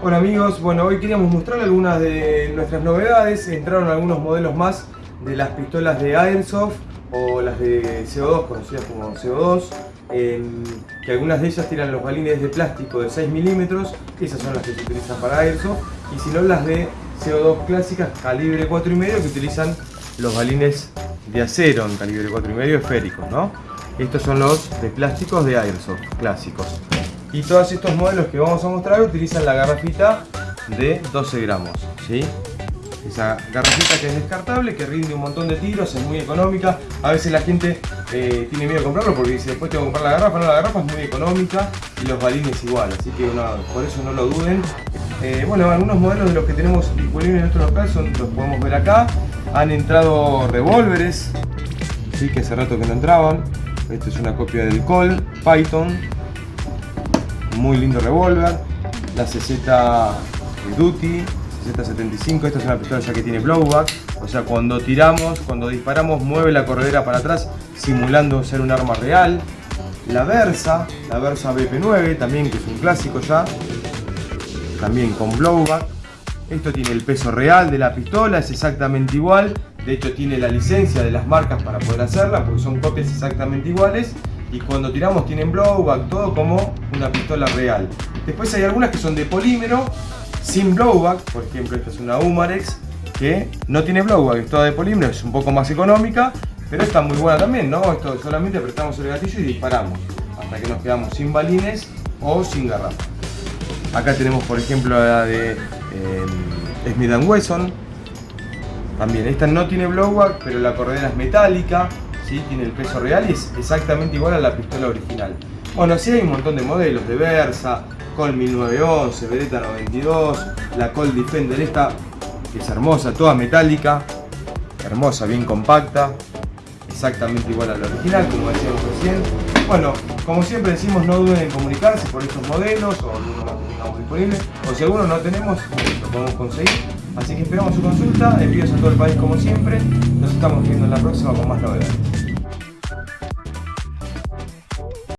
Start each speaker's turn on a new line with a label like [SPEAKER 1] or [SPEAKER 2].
[SPEAKER 1] Hola amigos, bueno hoy queríamos mostrar algunas de nuestras novedades, entraron algunos modelos más de las pistolas de Airsoft o las de CO2, conocidas como CO2, que algunas de ellas tiran los balines de plástico de 6 milímetros, esas son las que se utilizan para Airsoft, y si no las de CO2 clásicas calibre 4,5 que utilizan los balines de acero en calibre 4,5 esféricos, ¿no? Estos son los de plásticos de Airsoft clásicos. Y todos estos modelos que vamos a mostrar utilizan la garrafita de 12 gramos, ¿sí? Esa garrafita que es descartable, que rinde un montón de tiros, es muy económica. A veces la gente eh, tiene miedo de comprarlo porque dice después tengo que comprar la garrafa. No, la garrafa es muy económica y los balines igual, así que por eso no lo duden. Eh, bueno, algunos modelos de los que tenemos disponibles en nuestro local son, los podemos ver acá. Han entrado revólveres, ¿sí? que hace rato que no entraban. Esta es una copia del Col Python. Muy lindo revólver. La CZ Duty, CZ75. Esta es una pistola ya que tiene blowback. O sea, cuando tiramos, cuando disparamos, mueve la corredera para atrás, simulando ser un arma real. La Versa, la Versa BP9, también que es un clásico ya. También con blowback. Esto tiene el peso real de la pistola, es exactamente igual. De hecho tiene la licencia de las marcas para poder hacerla, porque son copias exactamente iguales. Y cuando tiramos tienen blowback, todo como una pistola real. Después hay algunas que son de polímero, sin blowback. Por ejemplo, esta es una Umarex, que no tiene blowback, es toda de polímero, es un poco más económica. Pero está muy buena también, ¿no? Esto solamente apretamos el gatillo y disparamos. Hasta que nos quedamos sin balines o sin garrafa. Acá tenemos por ejemplo la de eh, Smith Wesson, también, esta no tiene blowback, pero la corredera es metálica, ¿sí? tiene el peso real y es exactamente igual a la pistola original. Bueno, sí hay un montón de modelos de Versa, Col 1911, Beretta 92, la Col Defender esta, que es hermosa, toda metálica, hermosa, bien compacta, exactamente igual a la original, como decíamos recién. Bueno, como siempre decimos, no duden en comunicarse por estos modelos o algunos más tengamos disponibles, o si alguno no tenemos, lo podemos conseguir. Así que esperamos su consulta, envíos a todo el país como siempre. Nos estamos viendo en la próxima con más novedades.